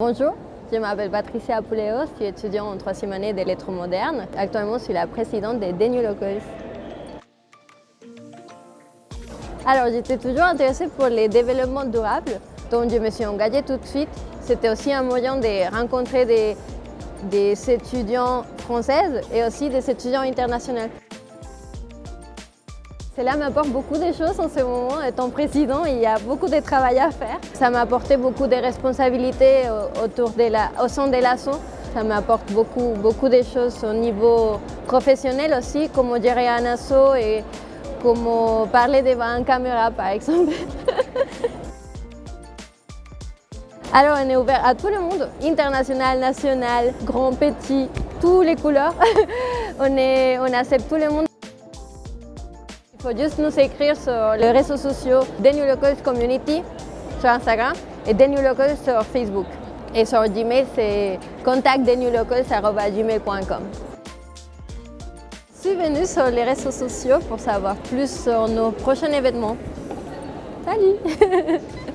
Bonjour, je m'appelle Patricia Pouleos, je suis étudiante en troisième année des lettres modernes. Actuellement, je suis la présidente des New Locals. Alors, j'étais toujours intéressée pour les développements durables, donc je me suis engagée tout de suite. C'était aussi un moyen de rencontrer des, des étudiants françaises et aussi des étudiants internationaux. Cela m'apporte beaucoup de choses en ce moment. Étant président, il y a beaucoup de travail à faire. Ça m'a apporté beaucoup de responsabilités autour au sein de l'assaut. Ça m'apporte beaucoup, beaucoup de choses au niveau professionnel aussi, comment gérer un assaut et comment parler devant une caméra par exemple. Alors on est ouvert à tout le monde, international, national, grand, petit, toutes les couleurs. on accepte tout le monde. Il faut juste nous écrire sur les réseaux sociaux New Locals Community sur Instagram et New Locals sur Facebook. Et sur Gmail, c'est contactdenewlocals.gmail.com. Suivez-nous sur les réseaux sociaux pour savoir plus sur nos prochains événements. Salut